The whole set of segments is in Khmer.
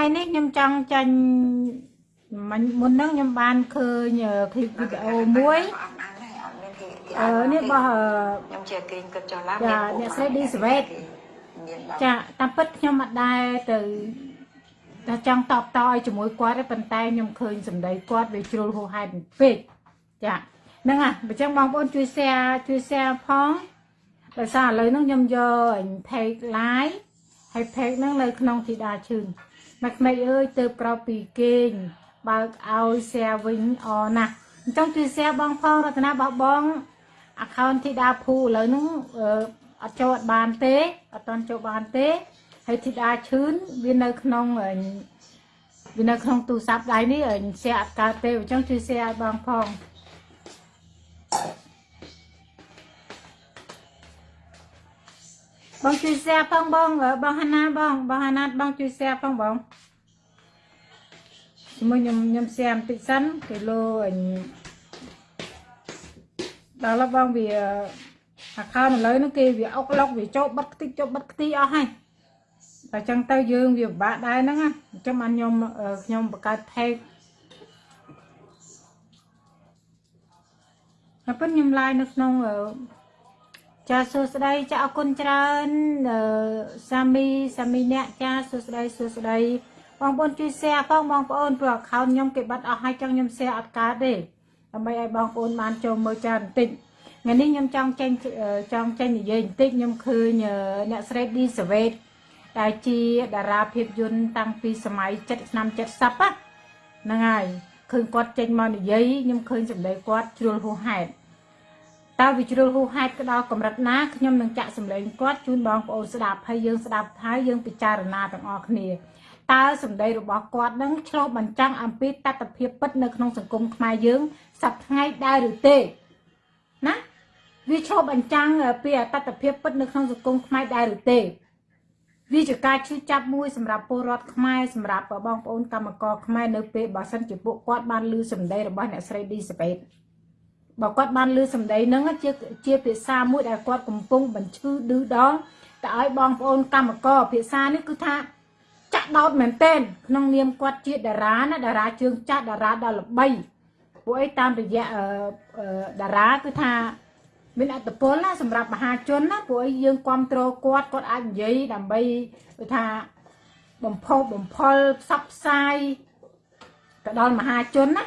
ថ្ងៃនេះខ្ញុំចង់ចាញ់មិញមុនហ្នឹងខ្ញុំបានឃើញคลิปវីដេអូមួយ អត់អានទេអត់មានគេគេ អឺនេះរបស់អឺ ខ្ញុំជាគេងគិតចុះឡើង ចាអ្នកស្រីឌីសវេត មានបង ចាតាមពិតខ្ញុំអត់ដែរទៅតែចង់តបតឲ្យជាមួយគាត់ទេប៉ុន្តែខ្ញុំឃើញសម្ដីគាត់វាជ្រុលហួសហេតុពេកចាហ្នឹងហ่ะអញ្ចឹងបងប្អូនជួយ share ជួយ share ផងដោយសារឥឡូវហ្នឹងខ្ញុំយកអញ page live ហើយ page ហ្នឹងនៅក្នុងធីតាឈឿន មកក្មេកអើយទៅក្រោកពីគេងបើកឲ្យ share វិញអណាស់អញ្ចឹងជួយ share បងផងរតនាបោះបង account ធីតាភូឥឡូវហ្នឹងអឺអត់ចូលអត់បានទេអត់តន់ចូលបានទេហើយធីតាឈឿនវានៅក្នុងអឺវានៅក្នុងទូរស័ព្ទដៃនេះអឺ share អត់កើតទេអញ្ចឹងជួយ share ឲ្យបងផង បងជួយ share ផងបងអឺបងហាណាបងបងហាណាបងជួយ share ផងបងជាមួយខ្ញុំខ្ញុំ share បន្តិចសិនគីឡូអឺដល់ឡបងវាអាខោនឥឡូវហ្នឹងគេវាអុកឡុកវាចូលបិទខ្ទេចចូលបិទខ្ទីអស់ហើយតែចឹងទៅយើងវាពិបាកដែរហ្នឹងណាអញ្ចឹងបានខ្ញុំអឺខ្ញុំបង្កើត page ហើយប៉ុន្តែខ្ញុំ live នៅក្នុងអឺ ចាសួស្តីចាអរគុណច្រើនអឺសាមីសាមីអ្នកចាសួស្តីសួស្តីបងប្អូនជួយ share ផងបងប្អូនព្រោះ account ខ្ញុំគេបាត់អស់ហើយចឹងខ្ញុំ share អត់កើតទេដើម្បីឲ្យបងប្អូនបានចូលមើលច្រើនបន្តិចថ្ងៃនេះខ្ញុំចង់ចេញអឺចង់ចេញនិយាយបន្តិចខ្ញុំឃើញអឺអ្នកស្រីឌីសាវេតដែលជាតារាភាពយន្តតាំងពីសម័យ7ឆ្នាំ70ហ្នឹងហើយឃើញគាត់ចេញមកនិយាយខ្ញុំឃើញសម្ដីគាត់ជ្រុលហួសហេតុ តើវាជ្រុលហួសហេតុទៅដល់កម្រិតណាខ្ញុំនឹងចាក់សម្លេងគាត់ជូនបងប្អូនស្ដាប់ហើយយើងស្ដាប់ហើយយើងពិចារណាទាំងអស់គ្នាតើសម្ដីរបស់គាត់នឹងឆ្លុះបញ្ចាំងអំពីតថភាពពិតនៅក្នុងសង្គមខ្មែរយើងសប្តាហ៍ថ្ងៃដែរឬទេណាវាឆ្លុះបញ្ចាំងពីអតតភាពពិតនៅក្នុងសង្គមខ្មែរដែរឬទេវាជាការឈឺចាប់មួយសម្រាប់ពលរដ្ឋខ្មែរសម្រាប់បងប្អូនកម្មករខ្មែរនៅពេលបើសិនជាពួកគាត់បានឮសម្ដីរបស់អ្នកស្រីឌីសាបេត បើគាត់បានឮសម្ដីហ្នឹងជាជាភាសាមួយដែលគាត់កំពុងបញ្ឈឺឌឺដងតែឲ្យបងប្អូនកម្មករភាសានេះគឺថាចាក់ដោតមែនទែនក្នុងនាមគាត់ជាតារាណាតារាជើងចាស់តារាដ៏ល្បីពួកអីតាមរយៈអឺតារាគឺថាមានអត្តពលណាសម្រាប់មហាជនណាពួកអីយើងគ្រប់គ្រងគាត់គាត់អាចនិយាយដើម្បីគឺថាបំផុសបំផុលផ្សព្វផ្សាយទៅដល់មហាជនណា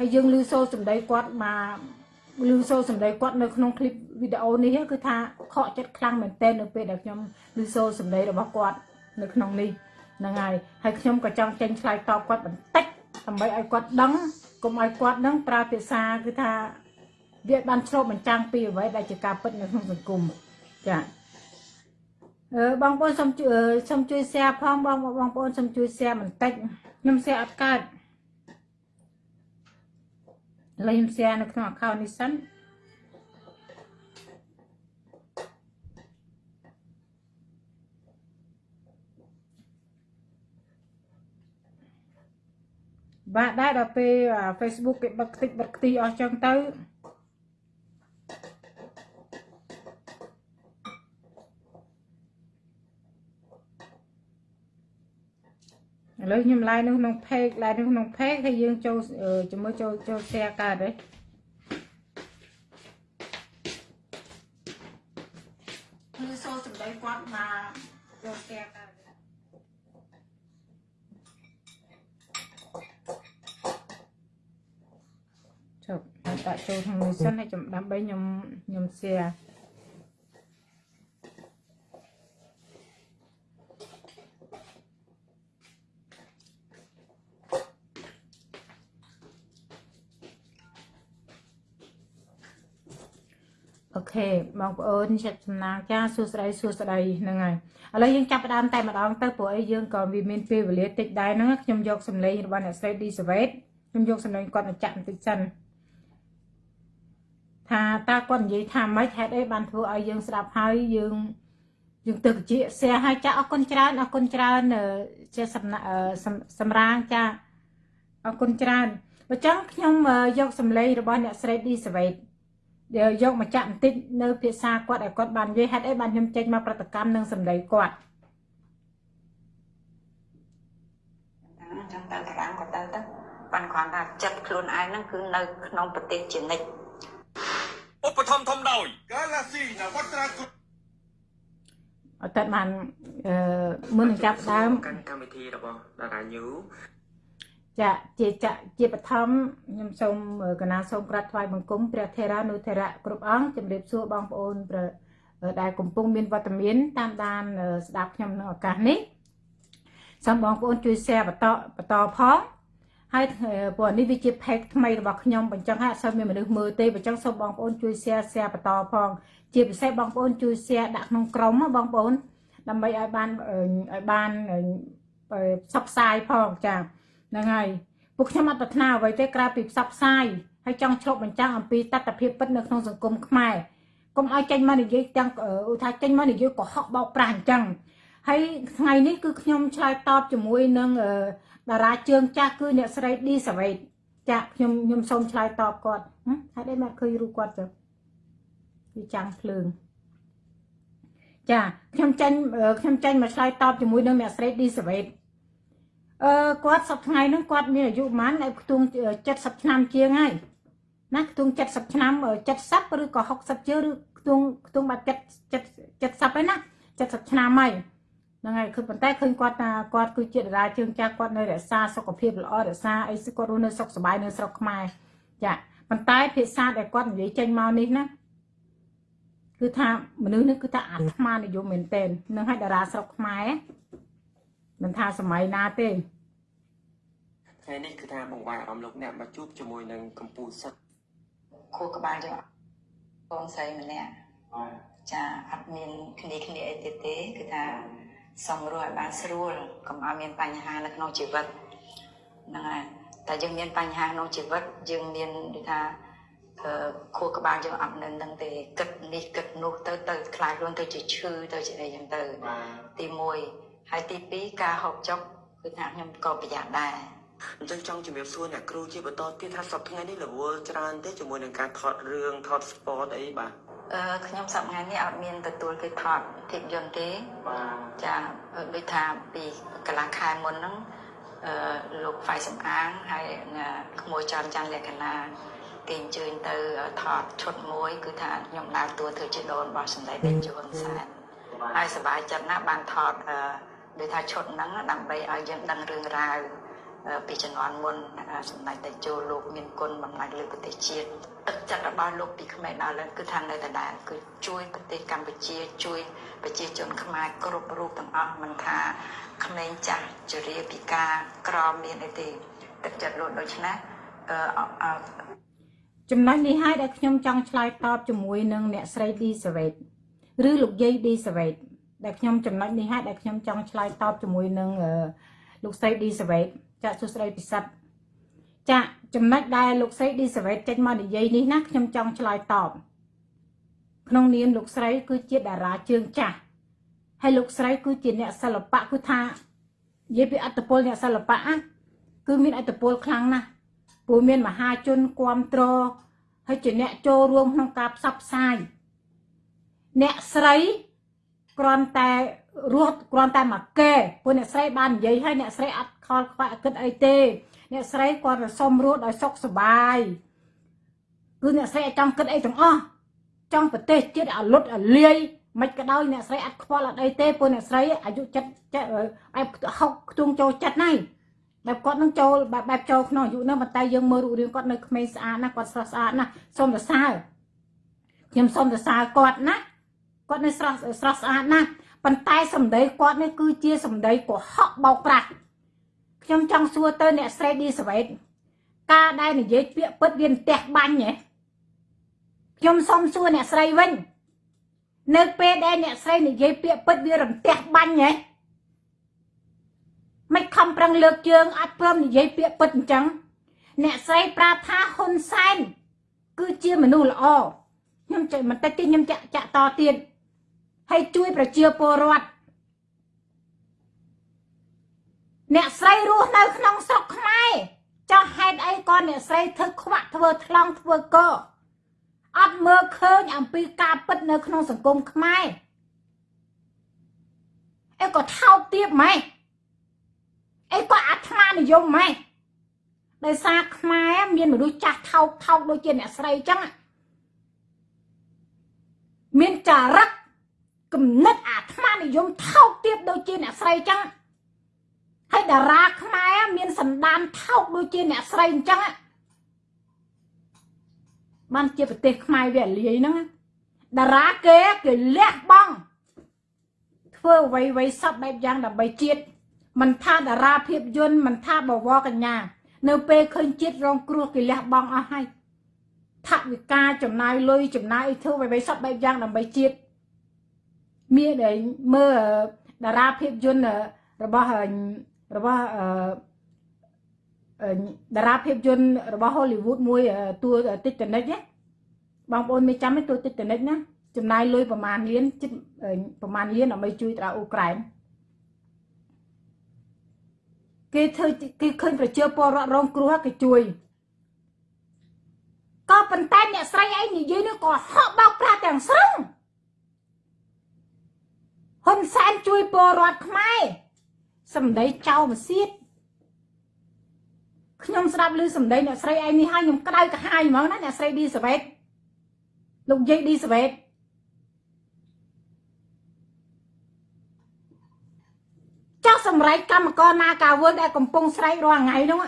ហើយយើងឮសូរសម្ដីគាត់មកឮសូរសម្ដីគាត់នៅក្នុងคลิปវីដេអូនេះគឺថាខកចិត្តខ្លាំងមែនទែននៅពេលដែលខ្ញុំឮសូរសម្ដីរបស់គាត់នៅក្នុងនេះហ្នឹងហើយហើយខ្ញុំក៏ចង់ចេញឆ្លើយតបគាត់បន្តិចដើម្បីឲ្យគាត់ដឹងកុំឲ្យគាត់នឹងប្រើភាសាគឺថាវាបានឆ្លុះបញ្ចាំងពីអ្វីដែលជាការពិតនៅក្នុងសង្គមចាអឺបងប្អូនសូមជួយសូមជួយ share ផងបងបងប្អូនសូមជួយ share បន្តិចខ្ញុំ share អត់កើត ឥឡូវខ្ញុំ share នៅក្នុង account នេះសិនបាទដែរដល់ពេល Facebook គេបិទខ្ទេចបិទខ្ទីអស់ចឹងទៅ ឥឡូវខ្ញុំ live នៅក្នុង page live នៅក្នុង page ហើយយើងចូលជាមួយចូលចូល share កើតទេគឺសូសម្ដីគាត់មកចូល share កើតចុះដាក់ចូលក្នុងនេះសិនហើយចាំដើម្បីខ្ញុំខ្ញុំ share បងប្អូនចិត្តចំណាងចាសួស្តីសួស្តីហ្នឹងហើយឥឡូវយើងចាប់ផ្ដើមតែម្ដងទៅព្រោះអីយើងក៏វាមានពេលវេលាតិចដែរហ្នឹងខ្ញុំយកសម្លេងរបស់អ្នកស្រីឌីសាវេតខ្ញុំយកសម្លេងគាត់មកចាក់បន្តិចសិនថាតើគាត់និយាយថាម៉េចហេតុអីបានធ្វើឲ្យយើងស្ដាប់ហើយយើងយើងទៅជាសែឲ្យចាអរគុណច្រើនអរគុណច្រើនជាសម្រាងចាអរគុណច្រើនបើចឹងខ្ញុំយកសម្លេងរបស់អ្នកស្រីឌីសាវេត យកមកចាក់បន្តិចនៅភាសាគាត់ឲ្យគាត់បាននិយាយហេតុអីបានខ្ញុំចេញមកប្រតិកម្មនឹងសម្ដីគាត់ចាំតាមតាមគាត់ទៅទៅបានគ្រាន់ថាចិត្តខ្លួនឯងហ្នឹងគឺនៅក្នុងប្រទេសជានិច្ចឧបធម្មធំដោយកាឡាស៊ីណាវត្រាគុអត់តែបានអឺមុននឹងចាប់ដើមកម្មវិធីរបស់តារាញូ ចាជាចាជាបឋមខ្ញុំសូមកណាសូមក្រាបថ្វាយបង្គំព្រះថេរានុថេរៈគ្រប់អង្គជំរាបសួរបងប្អូនព្រះដែលកំពុងមានវត្តមាន តាមដានស្ដាប់ខ្ញុំនៅឱកាសនេះសូមបងប្អូនជួយ share បន្តបន្តផងហើយព្រោះនេះវាជា page ថ្មីរបស់ខ្ញុំបញ្ចឹងហើយអត់សូវមានមនុស្សមើលទេបញ្ចឹងសូមបងប្អូនជួយ share share បន្តផង ជាពិសេសបងប្អូនជួយ share ដាក់ក្នុងក្រុមបងប្អូនដើម្បីឲ្យបានឲ្យបានផ្សព្វផ្សាយផងចា ហ្នឹងហើយពួកខ្ញុំអត់ប្រាថ្នាអ្វីទេក្រៅពីផ្សព្វផ្សាយហើយចង់ឆ្លុះបញ្ចាំងអំពីតថភាពពិតនៅក្នុងសង្គមខ្មែរកុំឲ្យចេញមកនិយាយទាំងឧថាចេញមកនិយាយកុហកបោកប្រាស់អញ្ចឹងហើយថ្ងៃនេះគឺខ្ញុំឆ្លើយតបជាមួយនឹងតារាជើងចាស់គឺអ្នកស្រីឌីសាវេតចាខ្ញុំខ្ញុំសូមឆ្លើយតបគាត់ហេតុអីមកឃើញរូបគាត់ទៅវាចាំងភ្លើងចាខ្ញុំចេញខ្ញុំចេញមកឆ្លើយតបជាមួយនឹងអ្នកស្រីឌីសាវេត អឺគាត់សប្ថ្ងៃហ្នឹងគាត់មានអាយុប្រហែលឲ្យខ្ទង់70ឆ្នាំជាងហើយណាខ្ទង់70ឆ្នាំ70ឬក៏60ជាងឬខ្ទង់ខ្ទង់បាត់70 70ហើយណា70ឆ្នាំហើយហ្នឹងហើយគឺប៉ុន្តែឃើញគាត់ថាគាត់គឺជាតារាជើងចាស់គាត់នៅរក្សាសុខភាពល្អរក្សាអីគាត់រស់នៅសុខសប្បាយនៅស្រុកខ្មែរចាប៉ុន្តែភាសាដែលគាត់និយាយចេញមកនេះណាគឺថាមនុស្សនេះគឺថាអាត្មានិយមមែនទែននឹងឲ្យតារាស្រុកខ្មែរ មិនថាសម័យណាទេថ្ងៃនេះគឺថាបង្វែរអារម្មណ៍លោកអ្នកមកជួបជាមួយនឹងកម្ពុជាសិទ្ធខួរក្បាលយើងកូនស្រីម្នាក់ចាអត់មានគ្នាគ្នាអីទៀតទេគឺថាសំរួលឲ្យបានស្រួលកុំឲ្យមានបញ្ហានៅក្នុងជីវិតហ្នឹងហើយតែយើងមានបញ្ហាក្នុងជីវិតយើងមានដូចថាអឺខួរក្បាលយើងអត់នៅនឹងទេគិតនេះគិតនោះទៅទៅខ្លាចខ្លួនទៅជាឈឺទៅជាអីចឹងទៅទី1 ហើយទី2ការហូបចុកគឺថាខ្ញុំក៏ប្រយ័ត្នដែរអញ្ចឹងចង់ជំរាបសួរអ្នកគ្រូជាបន្តទៀតថាសប្តាហ៍ថ្ងៃនេះរវល់ច្រើនទេជាមួយនឹងការថតរឿងថត sport អីបាទអឺខ្ញុំសប្តាហ៍នេះអត់មានទទួលគេថតភាពយន្តទេបាទចាដូចថាពីកន្លះខែមុនហ្នឹងអឺលោកហ្វៃសំអាងហើយក្មួយច័ន្ទច័ន្ទលក្ខណាគេអញ្ជើញទៅថតឈុតមួយ គឺថាខ្ញុំដើរតួធ្វើជាដូនរបស់សម្ដេចតេជោហ៊ុនសែនហើយសប្បាយចិត្តណាស់បានថតអឺ ដូចថាឈុតហ្នឹងដើម្បីឲ្យយើងដឹងរឿងរ៉ាវពីជំនាន់មុនសម្ដេចតេជោលោកមានគុណបំណាច់លើប្រទេសជាតិទឹកចិត្តរបស់លោកពីក្មេងដល់ឥឡូវគឺថានៅដដែលគឺជួយប្រទេសកម្ពុជាជួយប្រជាជនខ្មែរគ្រប់រូបទាំងអស់មិនថាក្មេងចាស់ជរាពិការក្រមានអីទេទឹកចិត្តលោកដូច្នេះអឺចំណុចនេះហើយដែលខ្ញុំចង់ឆ្លើយតបជាមួយនឹងអ្នកស្រីឌីសាវេតឬលោកយាយឌីសាវេត ដែលខ្ញុំចំណុចនេះហើយដែលខ្ញុំចង់ឆ្លើយតបជាមួយនឹងលោកស្រីឌីសាវេតចាក់សួស្ដីពិសិដ្ឋចាក់ចំណុចដែលលោកស្រីឌីសាវេតចេញមកនិយាយនេះណាខ្ញុំចង់ឆ្លើយតបក្នុងនាមលោកស្រី គឺជាតារាជើងចាស់ហើយលោកស្រីគឺជាអ្នកសិល្បៈគឺថានិយាយពីអត្តពលអ្នកសិល្បៈណាគឺមានអត្តពលខ្លាំងណាស់ព្រោះមានមហាជនគ្រប់គ្រងហើយជាអ្នកចូលរួមក្នុងការផ្សព្វផ្សាយអ្នកស្រី គ្រាន់តែរស់គ្រាន់តែមកកែព្រោះអ្នកស្រីបាននិយាយហើយអ្នកស្រីអត់ខលខ្វាក់គិតអីទេ អ្នកស្រីគាត់រសុំរស់ដោយសុខសប្បាយគឺអ្នកស្រីអត់ចង់គិតអីទាំងអស់ចង់ប្រទេសជាតិឲ្យលុតឲ្យលាយមិនក៏ដោយអ្នកស្រីអត់ខ្វល់អត់អីទេព្រោះអ្នកស្រីអាយុចិត្តបែបហុកខ្ទង់ចូលចិត្តណាស់បែបគាត់នឹងចូលបែបបែបចូលក្នុងអាយុហ្នឹងប៉ុន្តែយើងមើលរូបរាងគាត់នៅក្មេងស្អាតណាស់គាត់ស្រស់ស្អាតណាស់សូមសរសើរខ្ញុំសូមសរសើរគាត់ណា គាត់នៅស្រស់ស្រស់ស្អាតណាស់ប៉ុន្តែសម្ដីគាត់នេះគឺជាសម្ដីកុហកបោកប្រាស់ខ្ញុំចង់សួរទៅអ្នកស្រីឌីសវេតការដែលនិយាយពាក្យពិតវាផ្ទះបាញ់ហ៎ខ្ញុំសូមសួរអ្នកស្រីវិញនៅពេលដែលអ្នកស្រីនិយាយពាក្យពិតវារំទះបាញ់ហ៎មិនខំប្រឹងលើកជើងអត់ព្រមនិយាយពាក្យពិតអញ្ចឹងអ្នកស្រីប្រាប់ថាហ៊ុនសែនគឺជាមនុស្សល្អខ្ញុំចេះបន្តិចទៀតខ្ញុំចាក់ចាក់តទៀត ហើយជួយប្រជាពលរដ្ឋអ្នកស្រីរស់នៅក្នុងស្រុកខ្មែរចោះហេតុអីក៏អ្នកស្រីធ្វើខ្វាក់ធ្វើថ្លង់ធ្វើកអត់មើលឃើញអំពីការពិតនៅក្នុងសង្គមខ្មែរអីក៏ថោកទាបម៉េចអីក៏អាត្មានិយមម៉េចដោយសារខ្មែរមានមនុស្សចាស់ថោកថោកដូចជាអ្នកស្រីចឹងមានចារឹក គំនិតអាត្មានិយមថោកទៀតដូចជាអ្នកស្រីចឹងហើយតារាខ្មែរមានសន្តានថោកដូចជាអ្នកស្រីអញ្ចឹងបានជាប្រទេសខ្មែរវាលាយហ្នឹងតារាគេគេលះបង់ធ្វើអ្វីអ្វីសពបែបយ៉ាងដើម្បីជាតិមិនថាតារាភាពយន្តមិនថាបវរកញ្ញា នៅពេលឃើញជាតិរងគ្រោះគេលះបង់អស់ហើយថវិកាចំណាយលុយចំណាយធ្វើអ្វីៗសពបែបយ៉ាងដើម្បីជាតិ មានតែមើលតារាភាពយន្តរបស់របស់អឺតារាភាពយន្តរបស់ Hollywood មួយតួ Titanic ណាបងប្អូនមិនចាំទេតួ Titanic ណាចំណាយលុយប្រមាណលានជិតប្រមាណលានដើម្បីជួយតារាអ៊ុក្រែនគេធ្វើគេឃើញប្រជាពលរដ្ឋរងគ្រោះគេជួយក៏ប៉ុន្តែអ្នកស្រីឯងនិយាយនោះក៏ហក់បោកប្រាស់ទាំងស្រុងហ៊ុនសែន ជួយពលរដ្ឋខ្មែរសម្ដីចោលមកសៀតខ្ញុំស្ដាប់ឮសម្ដីអ្នកស្រីឯងនេះហើយខ្ញុំក្តៅក្រហាយហ្មងណាអ្នកស្រីឌីសវេតលោកយាយឌីសវេតចោះសម្រេចកម្មករណាកាវើដែលកំពុងស្រែករាល់ថ្ងៃនោះ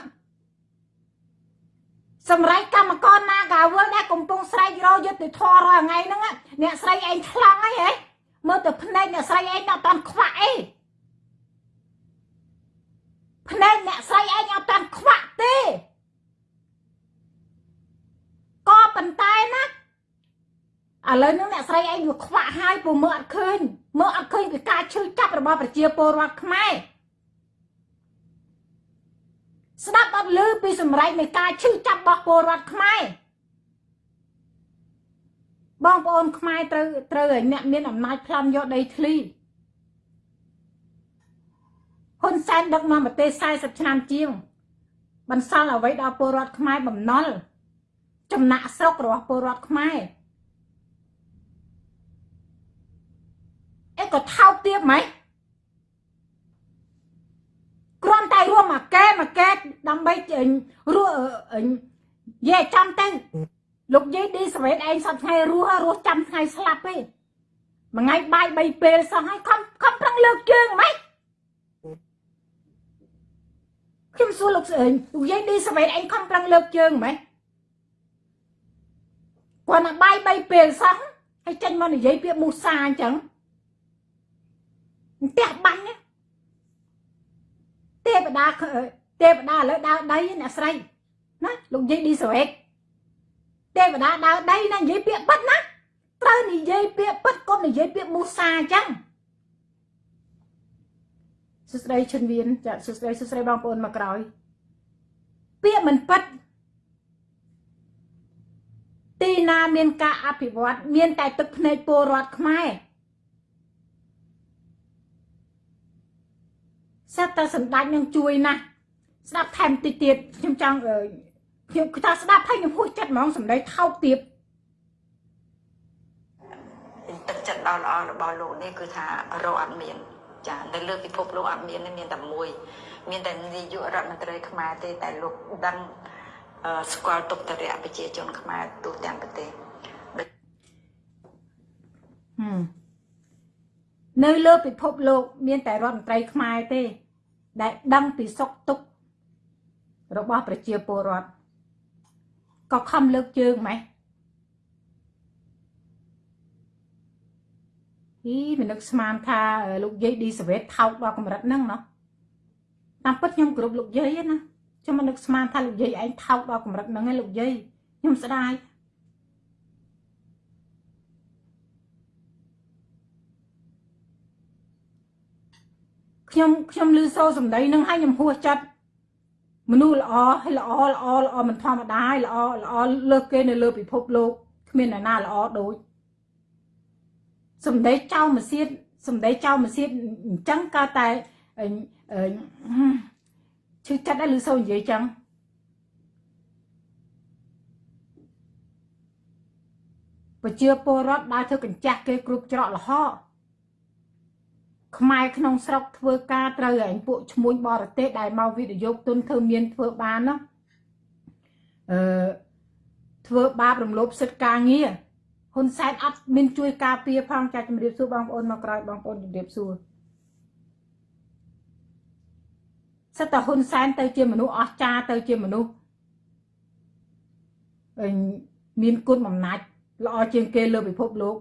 សម្រេចកម្មករណាកាវើដែលកំពុងស្រែករយុទ្ធធររាល់ថ្ងៃហ្នឹងអ្នកស្រីឯងឆ្លងអីហ៎ មើលទៅភ្នែកអ្នកស្រីឯងដល់តាន់ខ្វាក់អីភ្នែកអ្នកស្រីឯងអត់តាន់ខ្វាក់ទេក៏ប៉ុន្តែណាឥឡូវនេះអ្នកស្រីឯងវាខ្វាក់ហើយព្រោះមើលអត់ឃើញមើលអត់ឃើញពីការឈឺចាប់របស់ប្រជាពលរដ្ឋខ្មែរស្ដាប់អត់ឮពីសម្រេចនៃការឈឺចាប់របស់ពលរដ្ឋខ្មែរ បងប្អូនខ្មែរត្រូវត្រូវឲ្យអ្នកមានអំណាចប្លន់យកដីធ្លីហ៊ុនសែនដឹកនាំប្រទេស40ឆ្នាំជាង បន្សល់អ្វីដល់ពលរដ្ឋខ្មែរបំណុលចំណាក់ស្រុករបស់ពលរដ្ឋខ្មែរអេក៏ថោកទៀតហ្មងគ្រាន់តែរួមមកកែមកកែដើម្បីរស់យេចាំទៅ លោកយាយឌីសវេតឯងសប្ថ្ងៃរស់រស់ចាំថ្ងៃស្លាប់ទេមួយថ្ងៃបាយ3ពេលសោះហើយខំខំប្រឹងលើកជើងហ្មងខ្ញុំសួរលោកស្អីលោកយាយឌីសវេតឯងខំប្រឹងលើកជើងហ្មងគាត់ណាបាយ3ពេលសោះហើយចេញមកនិយាយពាក្យមូសាអញ្ចឹងផ្ទះបាញ់ទេវតាទេវតាឥឡូវដើរដីអ្នកស្រីណាលោកយាយឌីសវេត ទេវតាដើរដីណានិយាយពាក្យប៉ិតណាត្រូវនិយាយពាក្យប៉ិតកុំនិយាយពាក្យមូសាអញ្ចឹងសួស្តីឈុនវៀនចាសួស្តីសួស្តីបងប្អូនមកក្រោយពាក្យមិនប៉ិតទីណាមានការអភិវឌ្ឍមានតែទឹកភ្នែកពលរដ្ឋខ្មែរសិតតែសម្ដេចនឹងជួយណាស់ស្ដាប់ថែមតិចទៀតខ្ញុំចង់ ខ្ញុំថាស្ដាប់ហើយខ្ញុំហួសចិត្តហ្មងសម្ដីថោកទៀតទឹកចិត្តដល់ល្អរបស់លោកនេះគឺថារកអត់មានចានៅលើពិភពលោកអត់មានមានតែមួយ មានតែនាយករដ្ឋមន្ត្រីខ្មែរទេតែលោកដឹងស្គាល់ទុកតរៈប្រជាជនខ្មែរទូទាំងប្រទេសនៅលើពិភពលោក មានតែរដ្ឋមន្ត្រីខ្មែរទេ ដែលដឹងពីសុខទុក្ខរបស់ប្រជាពលរដ្ឋ ក៏ខំលើកជើងម៉េះអីមិននឹកស្មានថាលោកយាយឌីសវេតថោកដល់កម្រិតហ្នឹងណោះតាមពិតខ្ញុំគ្រប់លោកយាយណាខ្ញុំមិននឹកស្មានថាលោកយាយឯងថោកដល់កម្រិតហ្នឹងឯងលោកយាយខ្ញុំស្ដាយខ្ញុំខ្ញុំលឺសូរសម្ដីនឹងឲ្យខ្ញុំហួសចិត្ត មនុស្សល្អហើយល្អល្អល្អមិនធម្មតាហើយល្អល្អលើសគេនៅលើពិភពលោកគ្មានអ្នកណាល្អដូចសំដីចៅមកសៀតសំដីចៅមកសៀតអញ្ចឹងក៏តែឈឺចិត្តដែរឬសូវនិយាយចឹងប្រជាពលរដ្ឋដើរធ្វើកញ្ចាស់គេគ្រប់ច្រកលហក ខ្មែរក្នុងស្រុកធ្វើការត្រូវឯងពួកឈ្មួញបរទេសដែលមកវិនិយោគទុនធ្វើមានធ្វើបានណាអឺធ្វើបាបរំលោភសិទ្ធិការងារហ៊ុនសែនអត់មានជួយការពារផងចាជំរាបសួរបងប្អូនមកក្រោយបងប្អូនជំរាបសួរសិតតែហ៊ុនសែនទៅជាមនុស្សអស្ចារ្យទៅជាមនុស្សអឺមានគុណបំណាច់ល្អជាងគេលើពិភពលោក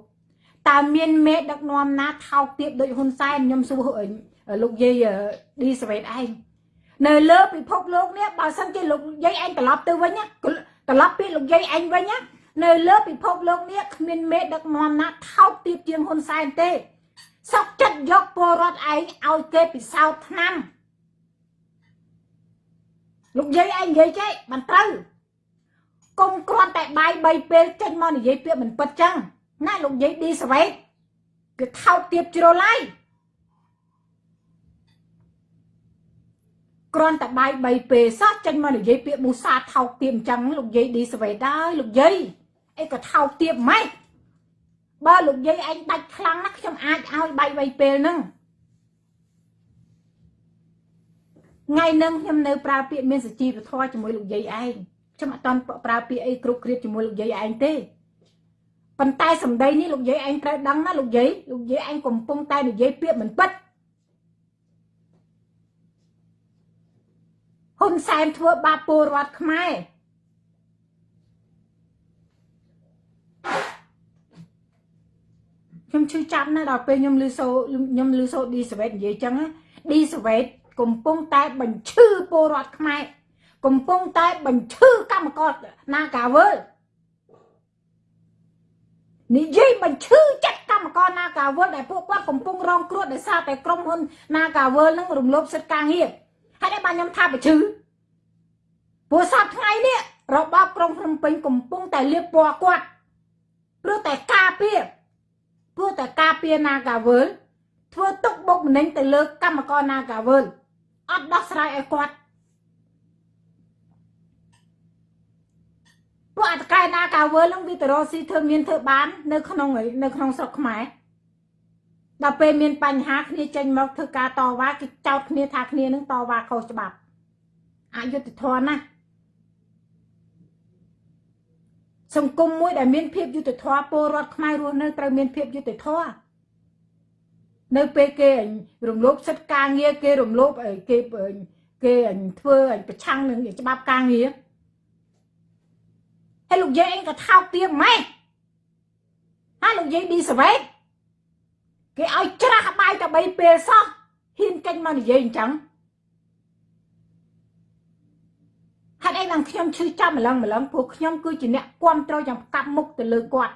តើមានមេដឹកនាំណាថោកទាបដូចហ៊ុនសែនខ្ញុំសួរលោកយាយឌីសវេតឯងនៅលើពិភពលោកនេះបើសិនជាលោកយាយឯងត្រឡប់ទៅវិញត្រឡប់ពីលោកយាយឯងវិញនៅលើពិភពលោកនេះគ្មានមេដឹកនាំណាថោកទាបជាងហ៊ុនសែនទេសុកចិត្តយកពលរដ្ឋឯងឲ្យគេពិសោធន៍ឆ្នាំលោកយាយឯងនិយាយចេះមិនត្រូវកុំគ្រាន់តែបាយ3ពេលចេញមកនិយាយពាក្យមិនពិតចឹង ណាលោកយាយឌីសវេតគឺថោកទាបជ្រុលហើយគ្រាន់តែបាយ3ពេលសោះចេញមកនិយាយពាក្យមូសាថោកទាបអញ្ចឹងលោកយាយឌីសវេតដែរលោកយាយអីក៏ថោកទាបម៉េចបើលោកយាយឯងដាច់ខ្លាំងណាស់ខ្ញុំអាចឲ្យបាយ3ពេលហ្នឹងថ្ងៃហ្នឹងខ្ញុំនៅប្រើពាក្យមានសជីវធម៌ជាមួយលោកយាយឯងខ្ញុំអត់តន់ប្រើពាក្យអីគ្រប់គ្រាបជាមួយលោកយាយឯងទេ ប៉ុន្តែសម្ដីនេះលោកយាយឯងត្រូវដឹងណាលោកយាយលោកយាយឯងកំពុងតែនិយាយពាក្យមិនពិតហ៊ុនសែនធ្វើបាបពលរដ្ឋខ្មែរខ្ញុំឈឺចាប់ណាស់ដល់ពេលខ្ញុំលឺសូខ្ញុំលឺសូឌីសវេតនិយាយចឹងឌីសវេតកំពុងតែបញ្ឈឺពលរដ្ឋខ្មែរកំពុងតែបញ្ឈឺកម្មករនាការវើល និយាយបញ្ឈឺចិត្តកម្មករនាការវើលដែលពួកគាត់កំពុងរងគ្រោះដោយសារតែក្រុមហ៊ុននាការវើលនឹងរំលោភសិទ្ធិការងារហើយតែបានខ្ញុំថាបញ្ឈឺព្រោះសប្តាហ៍ថ្ងៃនេះរបបក្រុងភ្នំពេញកំពុងតែលៀបពណ៌គាត់ព្រោះតែការពារព្រោះតែការពារនាការវើលធ្វើទុកបុកម្នេញទៅលើកម្មករនាការវើលអត់ដោះស្រាយឲ្យគាត់ ពួកអតកែណាកាវើនឹងវីតរ៉ូស៊ីធ្វើមានធ្វើបាន នៅក្នុងនៅក្នុងស្រុកខ្មែរដល់ពេលមានបញ្ហាគ្នាចេញមកធ្វើការតវ៉ាគេចោទគ្នាថាគ្នានឹងតវ៉ាខុសច្បាប់អយុត្តិធម៌ណាស់សង្គមមួយដែលមានភាពយុត្តិធម៌ពលរដ្ឋខ្មែររស់នៅត្រូវមានភាពយុត្តិធម៌នៅពេលគេរំលោភសិទ្ធិការងារគេរំលោភគេគេធ្វើប្រឆាំងនឹងច្បាប់ការងារ ហើយលោកយាយអីក៏ថោកទាបម៉េចហើយលោកយាយឌីសវេតគេឲ្យច្រាស់បាយតែ3ពេលសោះហ៊ានចេញមកនិយាយអញ្ចឹងហេតុអីបានខ្ញុំឈឺចាប់ម្លឹងម្លឹងព្រោះខ្ញុំគឺជាអ្នកគ្រប់គ្រងយ៉ាងកាប់មុខទៅលើគាត់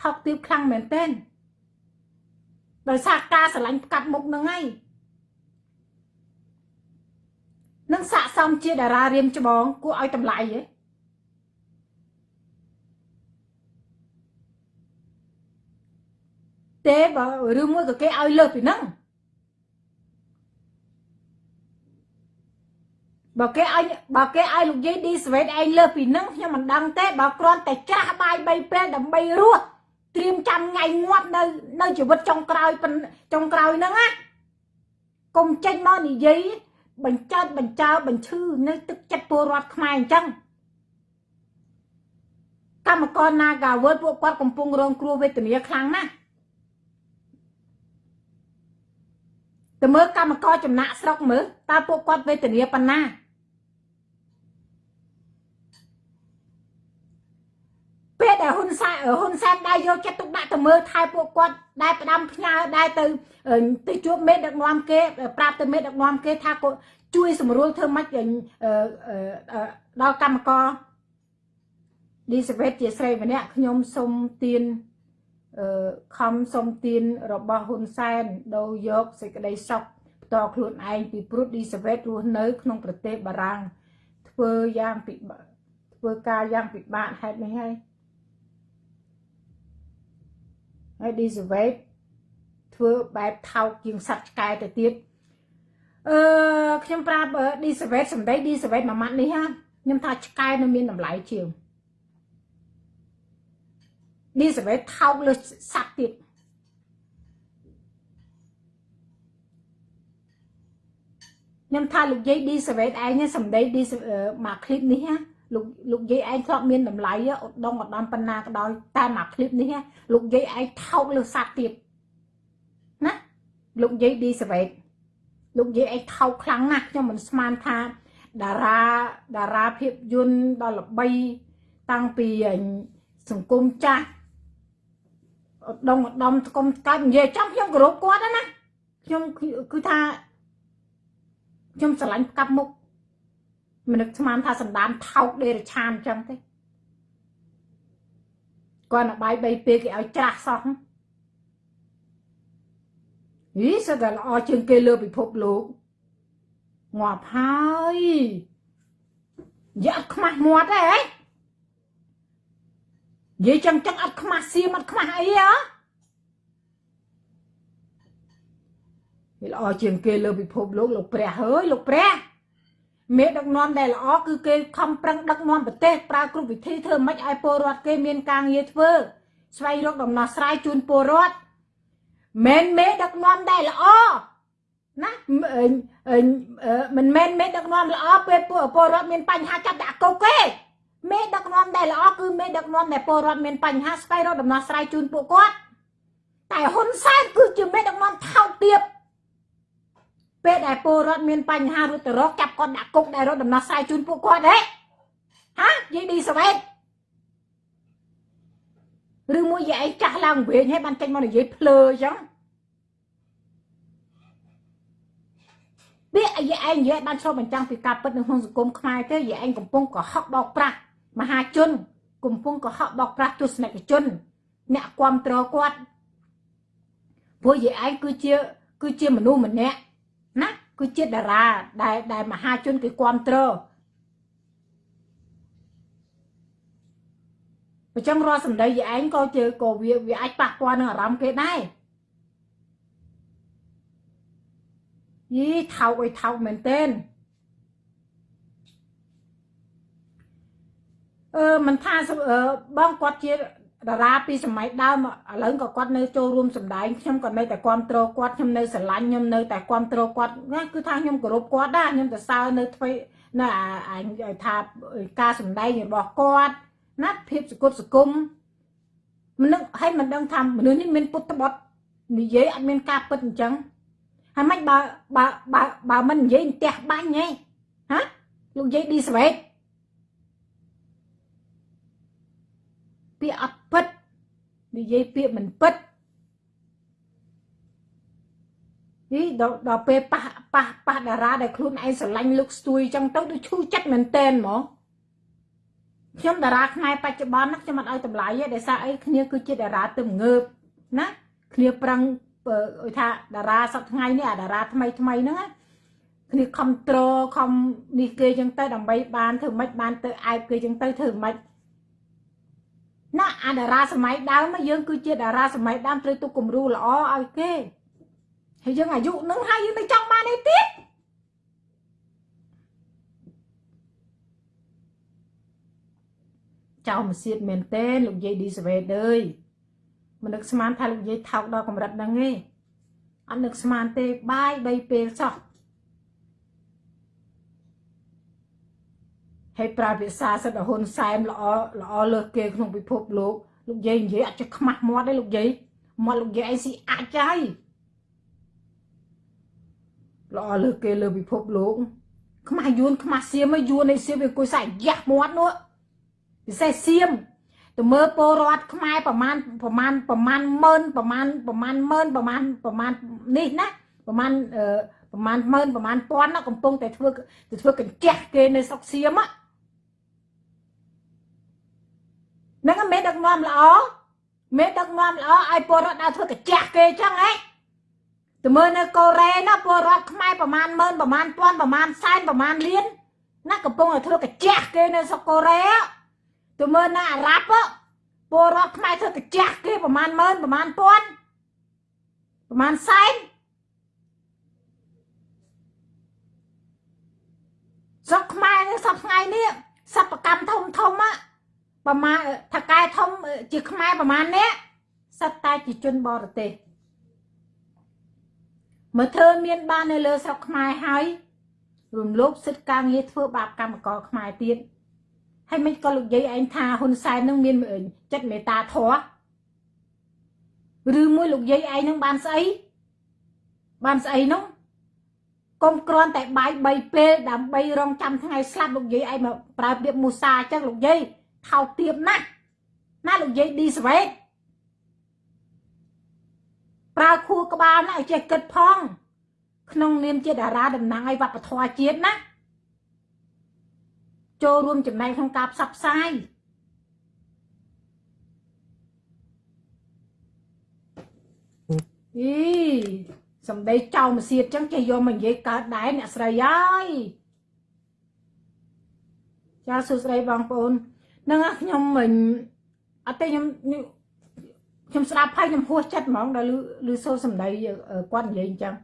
ថោកទាបខ្លាំងមែនទែនដោយសារការស្រឡាញ់កាប់មុខនឹងហើយ នឹងស័កសមជាតារារៀមច្បងគួរឲ្យតម្លៃហ៎ទេបើឬមួយក៏គេឲ្យលើសពីហ្នឹងបើគេឲ្យបើគេឲ្យលោកយាយឌីស្វេតឯងលើសពីហ្នឹងខ្ញុំមិនដឹងទេបើគ្រាន់តែច្រាស់បាយ3ពេលដើម្បីរស់ត្រៀមចាំថ្ងៃងាប់នៅនៅជីវិតចុងក្រោយចុងក្រោយហ្នឹងណាកុំចេញមកនិយាយ បញ្ចើបញ្ចើបញ្ឈឺនៅទឹកចិត្តពលរដ្ឋខ្មែរអញ្ចឹងកម្មករ Nagawal ពួកគាត់កំពុងរងគ្រោះវេទនាខ្លាំងណាស់ទៅមើលកម្មករចំណាក់ស្រុកមើលតើពួកគាត់វេទនាប៉ុណ្ណាពេល ដែលហ៊ុនសែនហ៊ុនសែនដែរយកចិត្តទុកដាក់ទៅមើលថែពួកគាត់ដែលផ្ដាំផ្ញើដែលទៅទៅជួបមេដឹកនាំគេប្រាប់ទៅមេដឹកនាំគេថាគាត់ជួយសម្រួលធ្វើម៉េចដល់កម្មករឌីសវេតជាស្រីម្នាក់ខ្ញុំសូមទានអឺខំសុំទានរបស់ហ៊ុនសែនដូរយកសេចក្តីសុខផ្ទាល់ខ្លួនឯងពីព្រោះឌីសវេតរស់នៅ ក្នុងប្រទេសបារាំងធ្វើយ៉ាងពិបាកធ្វើការយ៉ាងពិបាកហេតុនេះហើយ ហើយឌីសវេតធ្វើបែបថោកជាងសត្វឆ្កែទៅទៀតអឺខ្ញុំប្រាប់ឌីសវេតសំដីឌីសវេតមួយម៉ាត់នេះហាខ្ញុំថាឆ្កែនៅមានតម្លៃជាងឌីសវេតថោកលើសត្វទៀត ខ្ញុំថាលោកយាយឌីសវេតឯងនេះសម្ដីឌីមកคลิปនេះណា លោកលោកយាយឯងធ្លាប់មានតម្លៃឧត្តមឧត្តមប៉ុណ្ណាក៏ដោយតាមអាឃ្លីបនេះលោកយាយឯងថោកលើសัตว์ទៀតណាលោកយាយឌីសាវេតលោកយាយឯងថោកខ្លាំងណាស់ខ្ញុំមិនស្មានថាតារាតារាភាពយន្តដល់ល្បីតាំងពីសង្គមចាស់ឧត្តមឧត្តមស្គមកាច់និយាយចំខ្ញុំគោរពគាត់ណាខ្ញុំគឺថាខ្ញុំស្រឡាញ់ផ្កាប់មុខ មិននឹកស្មានថាសម្ដានថោកដេរឆានអញ្ចឹងទេគាត់ឲ្យបាយ3ពេលគេឲ្យច្រាស់សោះហីសតែល្អជាងគេលើពិភពលោកងាប់ហើយយ៉ាអត់ខ្មាស់មាត់ទេហ៎និយាយចឹងចឹងអត់ខ្មាស់សៀមអត់ខ្មាស់អីហ៎វាល្អជាងគេលើពិភពលោកលោកព្រះហើយលោកព្រះ មេដឹកនាំដែលល្អគឺគេខំប្រឹងដឹកនាំប្រទេសប្រើគ្រប់វិធីធ្វើម៉េចឲ្យពលរដ្ឋគេមានការងារធ្វើស្វែងរកដំណោះស្រាយជូនពលរដ្ឋមិនមេដឹកនាំដែលល្អណាមិនមែនមេដឹកនាំល្អពេលពលរដ្ឋមានបញ្ហាចាប់ដាក់គុកទេមេដឹកនាំដែលល្អគឺមេដឹកនាំដែលពលរដ្ឋមានបញ្ហាស្វែងរកដំណោះស្រាយជូនពួកគាត់តែហ៊ុនសែនគឺជាមេដឹកនាំថោកទាប ពេលដែលពលរដ្ឋមានបញ្ហារត់ទៅរកចាប់គាត់ដាក់គុកដែលរត់ដំណោះស្រាយជូនពួកគាត់ហ៎ហាយាយឌីសវេតឬមួយយាយឯងចាស់ឡើងវិញហើយបានចេញមកនិយាយភ្លើអញ្ចឹងពាក្យយាយឯងនិយាយបានឆ្លុះបញ្ចាំងពីការពិតនៅក្នុងសង្គមខ្មែរទេយាយឯងកំពុងកុហកបោកប្រាស់មហាជន កំពុងកុហកបោកប្រាស់ទស្សនិកជន អ្នកគ្រប់គ្រងគាត់ព្រោះយាយឯងគឺជាគឺជាមនុស្សម្នាក់ ណាគឺជាតារាដែលដែលមហាជនគេគ្រប់គ្រងអញ្ចឹងរាល់សម្ដីយាយឯងក៏ជាក៏វាវាអាចប៉ះពាល់នឹងអារម្មណ៍គេដែរយីថោកអីថោកមែនទែនអឺមិនថាបងគាត់ជា តារាពីសម័យដើមឥឡូវក៏គាត់នៅចូលរួមសម្ដែងខ្ញុំក៏នៅតែគ្រប់គ្រងគាត់ខ្ញុំនៅស្រឡាញ់ខ្ញុំនៅតែគ្រប់គ្រងគាត់ណាគឺថាខ្ញុំគោរពគាត់ដែរខ្ញុំទៅសើនៅធ្វើនៅអាថាការសម្ដែងរបស់គាត់ណាភាពសគុតសគុំមិននឹងឲ្យមិនដឹងថាមនុស្សនេះមានពុតបត់និយាយអត់មានការពិតអញ្ចឹងហើយមិនបើបើបើបើមិននិយាយផ្ទះបាញ់ហ៎ហាលោកនិយាយឌីស្វេត ពាក្យអត់ពិតនិយាយពាក្យមិនពិតនេះដល់ដល់ពេលប៉ះប៉ះប៉ះតារាដែលខ្លួនឯងស្រឡាញ់លោកស្ទួយចឹងទៅដូចឈឺចិត្តមែនតែនហ្មងខ្ញុំតារាខ្មែរបច្ចុប្បន្នខ្ញុំអត់ឲ្យតម្លៃទេដោយសារអីគ្នាគឺជាតារាទំងើបណាគ្នាប្រឹងឲ្យថាតារាសប្តាហ៍ថ្ងៃនេះអាតារាថ្មីថ្មីហ្នឹងគ្នាខំត្រខំនេះគេចឹងទៅដើម្បីបានធ្វើម៉េចបានទៅអែបគេចឹងទៅធ្វើម៉េច ណាអាតារាសម័យដើមយើងគឺជាតារាសម័យដើមត្រូវទុកគំរូល្អឲ្យគេហើយយើងអាយុនឹងហើយយើងទៅចង់បានអីទៀតចៅមកសៀតមែនទេលោកយាយឌីសវេតអើយមិននឹកស្មានថាលោកយាយថោកដល់កម្រិតហ្នឹងទេអត់នឹកស្មានទេបាយ3ពេលសោះ ហើយប្រើភាសាសិទ្ធិហ៊ុនសែនល្អល្អលើសគេក្នុងពិភពលោកលោកយាយនិយាយអត់ចេះខ្មាស់មាត់ទេលោកយាយមាត់លោកយាយអីស៊ីអាចហើយល្អលើសគេលើពិភពលោកខ្មាស់យួនខ្មាស់សៀមយួនឯសៀមវាអង្គុយសាយ៉ាស់មាត់នោះពិសេសសៀមទៅមើលពលរដ្ឋខ្មែរប្រមាណប្រមាណប្រមាណម៉ឺនប្រមាណប្រមាណម៉ឺនប្រមាណប្រមាណនេះណាប្រមាណប្រមាណម៉ឺនប្រមាណពាន់កំពុងតែធ្វើទៅធ្វើកញ្ចះគេនៅស្រុកសៀមហ្នឹង មេដឹកនាំល្អមេដឹកនាំល្អឲ្យពលរដ្ឋដើរធ្វើកញ្ចះគេអញ្ចឹងហ៎ទៅមើលនៅកូរ៉េណាពលរដ្ឋខ្មែរប្រមាណម៉ឺនប្រមាណពាន់ប្រមាណសែនប្រមាណលានណាកំពុងតែធ្វើកញ្ចះគេនៅស្រុកកូរ៉េទៅមើលនៅអារ៉ាប់ពលរដ្ឋខ្មែរធ្វើកញ្ចះគេប្រមាណម៉ឺនប្រមាណពាន់ប្រមាណសែនស្រុកខ្មែរនេះសប្ថ្ងៃនេះសប្កម្មធំធំ ប្រមាណថកែធំជាខ្មែរប្រមាណនេះសិតតែជាជនបរទេសមើលធ្វើមានបាននៅលើស្រុកខ្មែរហើយរំលោភសិទ្ធិការងារធ្វើបាបកម្មករខ្មែរទៀតហើយមិនក៏លោកយាយឯងថាហ៊ុនសែននឹងមានចិត្តមេត្តាធម៌ឬមួយលោកយាយឯងនឹងបានស្អីបានស្អីនោះកុំគ្រាន់តែបាយ3ពេលដើម្បីរងចាំថ្ងៃស្លាប់លោកយាយឯងមកប្រើពាក្យមូសាអញ្ចឹងលោកយាយ ថោកទាបណាស់ណាលោកយាយឌីស្វេតប្រើខួរក្បាលណាឲ្យចេះគិតផង ក្នុងនាមជាតារាតំណាងឲ្យវប្បធម៌ជាតិណាចូលរួមចំណែកក្នុងការផ្សព្វផ្សាយអីសំដីចៅមកសៀតចឹងចេះយកមកនិយាយកើតដែរអ្នកស្រីអើយចាសួស្ដីបងប្អូន នឹងខ្ញុំមិនអត់ទេខ្ញុំខ្ញុំស្ដាប់ហើយខ្ញុំហួសចិត្តហ្មងដល់ឮសូរសំដីគាត់និយាយអញ្ចឹង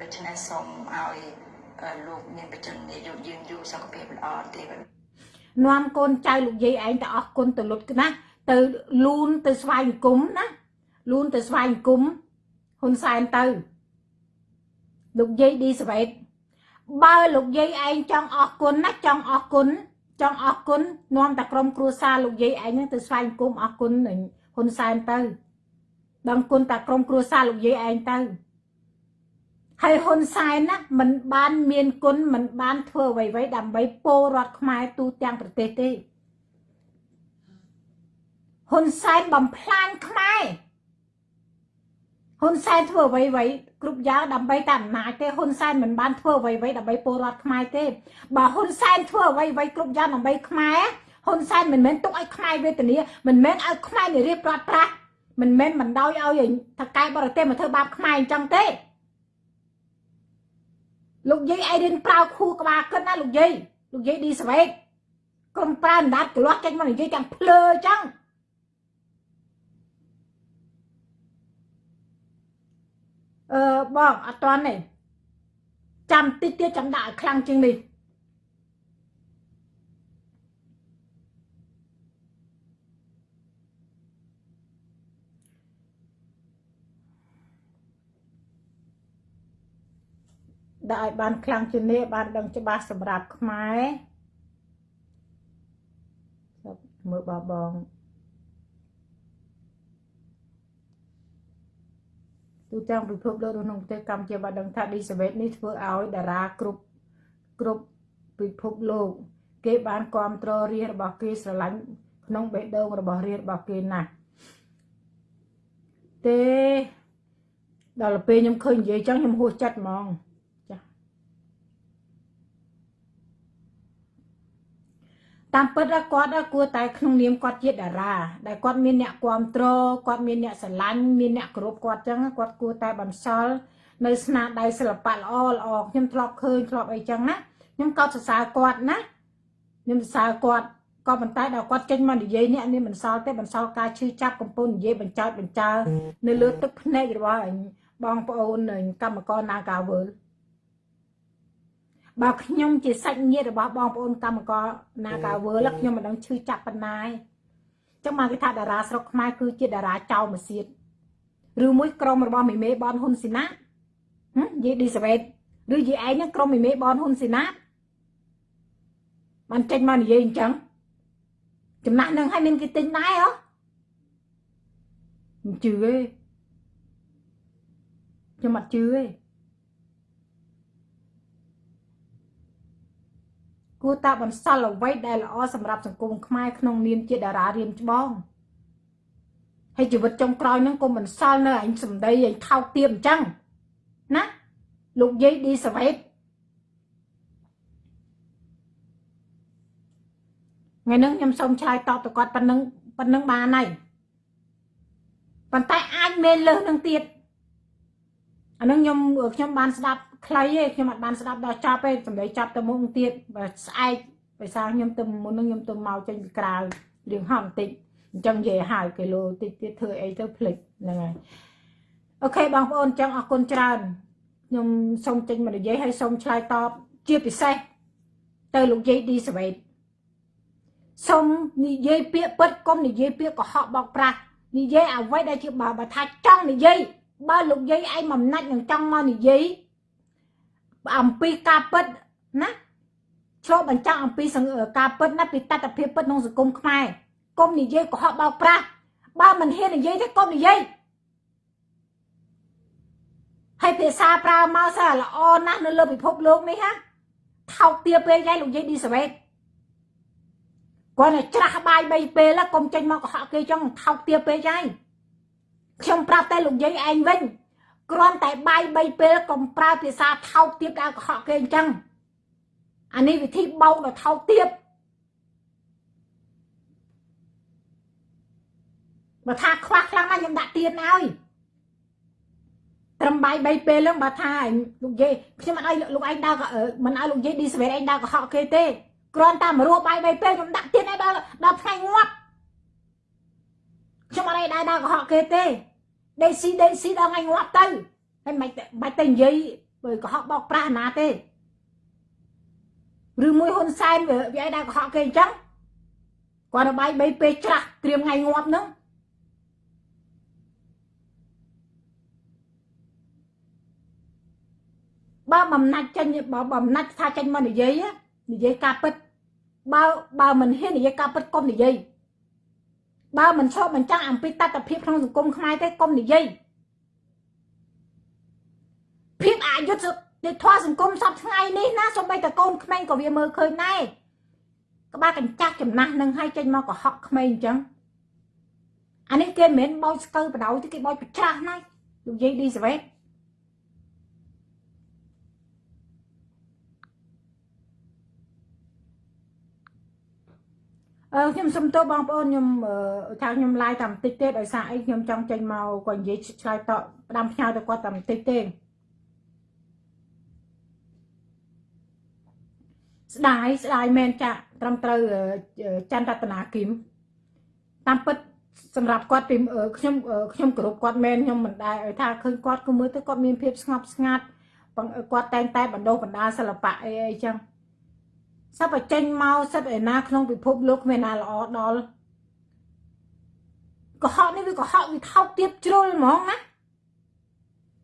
ដូច្នេះសូមឲ្យលោកមានបច្ចុប្បន្ននេះយកយើងយូរសុខភាពល្អទេនាំកូនចៅលោកយាយឯងទៅអស់គុណទៅលុតណាទៅលូនទៅស្វែងគុំណាលូនទៅស្វែងគុំហ៊ុនសែនទៅ លោកយាយឌីសវេតបើលោកយាយឯងចង់អស់គុណណាចង់អស់គុណចង់អស់គុណនាំតែក្រុមគ្រួសារលោកយាយឯងនឹងទៅស្វែងគុំអស់គុណហ៊ុនសែនទៅដឹងគុណតែក្រុមគ្រួសារលោកយាយឯងទៅហើយហ៊ុនសែនណាมันបានមានគុណมันបានធ្វើអ្វីៗដើម្បីពលរដ្ឋខ្មែរទូទាំងប្រទេសទេហ៊ុនសែនបំផ្លាញខ្មែរ ហ៊ុនសែនធ្វើអ្វីៗគ្រប់យ៉ាងដើម្បីតែអំណាចទេហ៊ុនសែនមិនបានធ្វើអ្វីៗដើម្បីពលរដ្ឋខ្មែរទេបើហ៊ុនសែនធ្វើអ្វីៗគ្រប់យ៉ាងដើម្បីខ្មែរហ៊ុនសែនមិនមែនទុកឲ្យខ្មែរវេទនាមិនមែនឲ្យខ្មែរនិរាប្រត់ប្រាស់មិនមែនមិនដោយឲ្យថកែបរទេសមកធ្វើបាបខ្មែរអញ្ចឹងទេលោកយាយអីរៀនប្រើខួរក្បាលគិតណាលោកយាយលោកយាយឌីស្វេតកុំប្រើអណ្ដាតកលាស់ចេញមកនិយាយទាំងភ្លើអញ្ចឹង អឺបងអត់តាន់ទេចាំតិចទៀតចាំដាក់ឲ្យខ្លាំងជាងនេះដាក់ឲ្យបានខ្លាំងជាងនេះបានដឹងច្បាស់សម្រាប់ខ្មែរមើលបបង ទូទាំងពិភពលោកក្នុងប្រទេសកម្ពុជាបានដឹងថាឌីសវេតនេះធ្វើឲ្យតារាគ្រប់គ្រប់ពិភពលោក គេបានគ្រប់គ្រងរាជរបស់គេស្រឡាញ់ក្នុងបេះដូងរបស់រាជរបស់គេណាស់ទេដល់ពេលខ្ញុំឃើញនិយាយចឹងខ្ញុំហួសចិត្តហ្មង តាមពិតគាត់គួរតែក្នុងនាមគាត់ជាតារាដែលគាត់មានអ្នកគ្រប់គ្រងគាត់មានអ្នកស្រឡាញ់មានអ្នកគោរពគាត់ចឹងគាត់គួរតែបន្សល់នៅស្នាដៃសិល្បៈល្អល្អខ្ញុំធ្លាប់ឃើញធ្លាប់អីចឹងណាខ្ញុំកោតសរសើរគាត់ណាខ្ញុំសរសើរគាត់ក៏ប៉ុន្តែដល់គាត់ចេញមកនិយាយនេះនេះមិនសល់ទេបន្សល់ការឈឺចាប់កំពុងនិយាយបញ្ចោតបញ្ចើនៅលើទឹកភ្នែករបស់បងប្អូនកម្មករ Nagawal បើខ្ញុំជាសាច់ញាតិរបស់បងប្អូនកម្មករណាកាវើលខ្ញុំមិនដឹងឈឺចាប់ប៉ុណ្ណាឯងចឹងមកគេថាតារាស្រុកខ្មែរគឺជាតារាចៅមកសៀតឬមួយក្រុមរបស់មីមេបនហ៊ុនស៊ីណាហ៎យេឌីសាវេតឬយេឯងហ្នឹងក្រុមមីមេបនហ៊ុនស៊ីណាបានចេញមកនិយាយអញ្ចឹងចំណាក់នឹងឲ្យមានគេទិញដែរហ៎មិនជឿទេខ្ញុំអត់ជឿទេ គួរតែបន្សល់អ្វីដែលល្អសម្រាប់សង្គមខ្មែរក្នុងនាមជាតារារៀមច្បងហើយជីវិតចុងក្រោយហ្នឹងកុំបន្សល់នៅអញសម្ដីអញថោកទាបអញ្ចឹងណាលោកយាយឌីសវេតថ្ងៃហ្នឹងខ្ញុំសូមឆ្លើយតបទៅគាត់ប៉ុណ្ណឹងប៉ុណ្ណឹងបានហើយប៉ុន្តែអាចមានលើសនឹងទៀត អានឹងខ្ញុំខ្ញុំបានស្ដាប់ខ្លីទេខ្ញុំអត់បានស្ដាប់ដល់ចប់ទេសម្ដីចាប់ទៅមុខទៀតបើស្អែកភាសាខ្ញុំទៅមុននឹងខ្ញុំទៅមកចេញពីក្រៅរៀងហត់បន្តិចអញ្ចឹងនិយាយហើយគីឡូតិចទៀតធ្វើអីទៅភ្លេចហ្នឹងហើយអូខេបងប្អូនអញ្ចឹងអរគុណច្រើនខ្ញុំសូមចេញមកនិយាយហើយសូមឆ្លើយតបជាពិសេសទៅលោកយាយឌីសវេតសូមនិយាយពាក្យពិតកុំនិយាយពាក្យកុហកបោកប្រាស់និយាយអ្វីដែលជាបើបើថាចង់និយាយ បើលោកយាយឯងមិនណាច់នឹងចង់មកនិយាយអំពីការពិតណាឆ្លុះបញ្ចាំងអំពីការពិតណាពីតតិភាពពិតក្នុងសង្គមខ្មែរកុំនិយាយកុហកបោកប្រាស់បើមិនហ៊ាននិយាយទេកុំនិយាយហើយភាសាប្រើមកសើល្អណាស់នៅលើពិភពលោកនេះហាថោកទាពេកហើយលោកយាយឌីសវេតគាត់តែច្រាស់បាយ3ពេលកុំចេញមកកុហកគេចឹងថោកទាពេកហើយ ខ្ញុំប្រាប់តែលោកយាយឯងវិញគ្រាន់តែបាយ3ពេលកុំប្រើភាសាថោកទាបដល់កុហកគេអញ្ចឹងអានេះវិធីបោកដល់ថោកទាបបើថាខ្វះខ្លាំងណាស់ខ្ញុំដាក់ទៀនឲ្យត្រឹមបាយ3ពេលហ្នឹងបើថាលោកយាយខ្ញុំមិនឲ្យលោកឯងដើរមិនឲ្យលោកយាយឌីសវេតឯងដើរកុហកគេទេគ្រាន់តែមករស់បាយ3ពេលខ្ញុំដាក់ទៀនឲ្យដល់ដល់ថ្ងៃងាប់ខ្ញុំអត់ឲ្យដើរដើរកុហកគេទេ ដេកស៊ីដេកស៊ីដល់ថ្ងៃងាប់ទៅហើយមិនបាច់ទៅនិយាយបើកុហកបោកប្រាស់ណាទេឬមួយហ៊ុនសែនវាឲ្យដើរកុហកគេអញ្ចឹងគាត់ទៅបាយ3ពេលច្រាស់ត្រៀមថ្ងៃងាប់ហ្នឹងបើបំណាច់ចេញបើបំណាច់ថាចេញមកនិយាយនិយាយការពិតបើបើមិនហ៊ាននិយាយការពិតកុំនិយាយ បើមិនឈប់មិនចាំងអំពីតត្តភាពក្នុងសង្គមខ្មែរទេកុំនិយាយភាពអយុត្តិនៃធម៌សង្គមសពថ្ងៃនេះណាសូម្បីតែកូនក្មេងក៏វាមើលឃើញដែរក្បាលកញ្ចាស់ចំណាស់នឹងឲ្យចេញមកកុហកក្មេងអញ្ចឹងអានេះគេមិនមែនបោចស្កើបដ ாய் ទេគេបោចប្រច្រាស់ណាលោកយាយឌីសវេត អឺខ្ញុំសុំទោសបងប្អូនខ្ញុំថាខ្ញុំឡាយតែបន្តិចទេដោយសារអីខ្ញុំចង់ចេញមកគាត់និយាយឆ្លើយតបផ្ដាំផ្ញើទៅគាត់តែបន្តិចទេស្ដាយស្ដាយមែនចាក់ត្រឹមត្រូវច័ន្ទរតនាគឹមតាមពិតសម្រាប់គាត់ពីខ្ញុំខ្ញុំគោរពគាត់មែនខ្ញុំមិនដែរថាឃើញគាត់គឺមើលទៅគាត់មានភាពស្ងប់ស្ងាត់គាត់តែងតែបណ្ដុះបណ្ដាសិល្បៈអីអីចឹង សពចេញមកសិតឯណាក្នុងពិភពលោកគ្មានណាល្អដល់កុហកនេះវាកុហកវាថោកទៀបជ្រុលហ្មងណា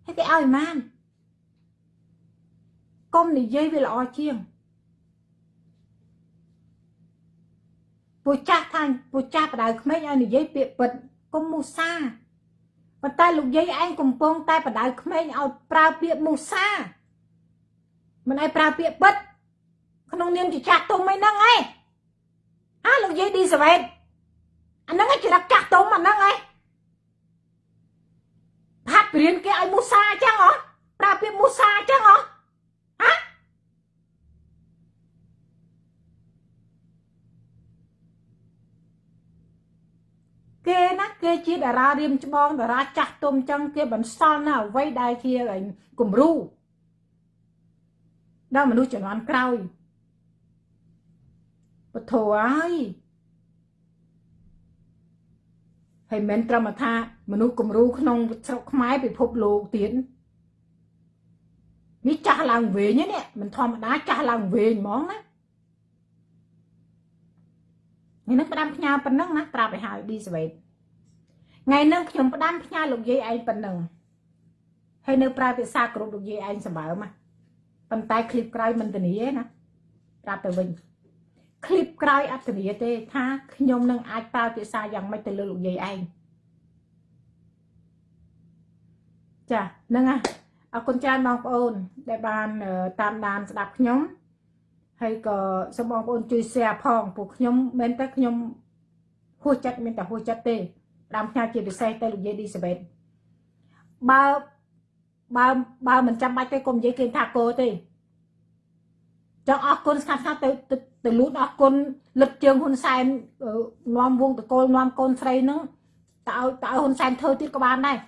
ហើយគេឲ្យម៉ានកុំនិយាយវាល្អជាងពូចាស់ថាពូចាស់បដៅក្មេងឲ្យនិយាយពាក្យពិតកុំមូសាប៉ុន្តែលោកយាយឯងកំពុងតែបដៅក្មេងឲ្យប្រើពាក្យមូសាមិនឲ្យប្រើពាក្យពិត ក្នុងនាមជាចាស់ទុំអីហ្នឹងឯងអាលោកយាយឌីសវេតអាហ្នឹងជារកចាស់ទុំអាហ្នឹងឯងផាត់ព្រៀនគេឲ្យមូសាអញ្ចឹងហ៎ប្រើពាក្យមូសាអញ្ចឹងហ៎ហ៎គេណាគេជាតារារៀមច្បងតារាចាស់ទុំអញ្ចឹងគេបន្សល់នៅអ្វីដែលជាគំរូដល់មនុស្សជំនាន់ក្រោយ ពធហើយហើយមិនត្រឹមថាមនុស្សគំរូក្នុងស្រុកខ្មែរពិភពលោកទៀតនេះចាស់ឡើងវិញនេះមិនធម្មតាចាស់ឡើងវិញហ្មងណាថ្ងៃនេះផ្ដាំផ្ញើប៉ុណ្ណឹងណាប្រាប់ឲ្យហើយឌីសវេតថ្ងៃនេះខ្ញុំផ្ដាំផ្ញើលោកយាយឯងប៉ុណ្ណឹងហើយនៅប្រើភាសាគ្រប់លោកយាយឯងសម្បើមប៉ុន្តែឃ្លីបក្រោយមិនធានាទេណាប្រាប់ទៅវិញ คลิปក្រោយអត្តនាទេថាខ្ញុំនឹងអាចប្រើភាសាយ៉ាងម៉េចទៅលើលោកយាយឯងចាហ្នឹងហ่ะអរគុណច្រើនបងប្អូនដែលបានតាមដានស្ដាប់ខ្ញុំហើយក៏សូមបងប្អូនជួយ share ផងពួកខ្ញុំមិនតែខ្ញុំហួសចិត្តមានតែហួសចិត្តទេតាមផ្ញើជាពិសេសទៅលោកយាយឌីសាបេតបើបើបើមិនចាំបាច់ទេកុំនិយាយគេថាគោទេ ចង់អរគុណស្ងាត់ស្ងាត់ទៅទៅលូតអរគុណលឹកជើងហ៊ុនសែននាំវងតកូលនាំកូនស្រីហ្នឹងតើឲ្យតើឲ្យហ៊ុនសែនធ្វើទៀតក៏បានដែរ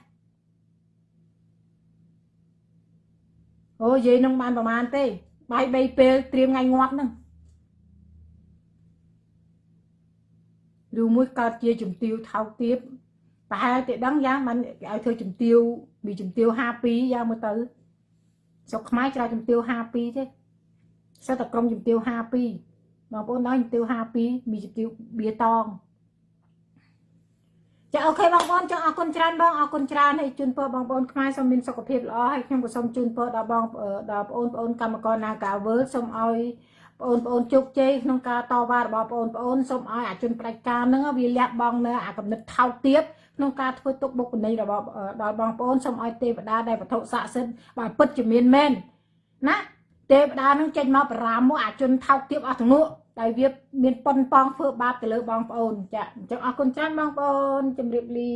អូយាយនឹងបានប្រហែលទេបាយ3ពេលត្រៀមថ្ងៃងាប់ហ្នឹងឬមួយកើតជាជំទាវថោកទៀតប្រហែលតែដឹងយ៉ាងបានឲ្យធ្វើជំទាវមីជំទាវ52យ៉ាងមើលទៅស្រុកខ្មែរច្រើនជំទាវ52ទេ សតក្រុមជំទាវ52បងប្អូនដល់ជំទាវ52មីជំទាវបៀតងចាអូខេបងប្អូនចង់អរគុណច្រើនបងអរគុណច្រើនហើយជូនពរបងប្អូនខ្មែរសូមមានសុខភាពល្អហើយខ្ញុំក៏សូមជូនពរដល់បងអឺដល់បងប្អូនកម្មករនាការវើសូមឲ្យបងប្អូនជោគជ័យក្នុងការតវ៉ារបស់បងប្អូនសូមឲ្យអាជនផ្ដាច់ការហ្នឹងវាលះបង់នៅអាកំណត់ថោកទាបក្នុងការធ្វើទុកបុកម្នេញរបស់ដល់បងប្អូនសូមឲ្យទេវតាដែលវត្ថុស័ក្តិសិទ្ធិបើពិតជាមានមែនណា ទេវតានឹងចេញមកបារាមមកអាជនថោកទាបអស់ទាំងនោះដែលវាមានប៉ុនប៉ងធ្វើបាបទៅលើបងប្អូនចាអញ្ចឹងអរគុណច្រើនបងប្អូនជម្រាបលា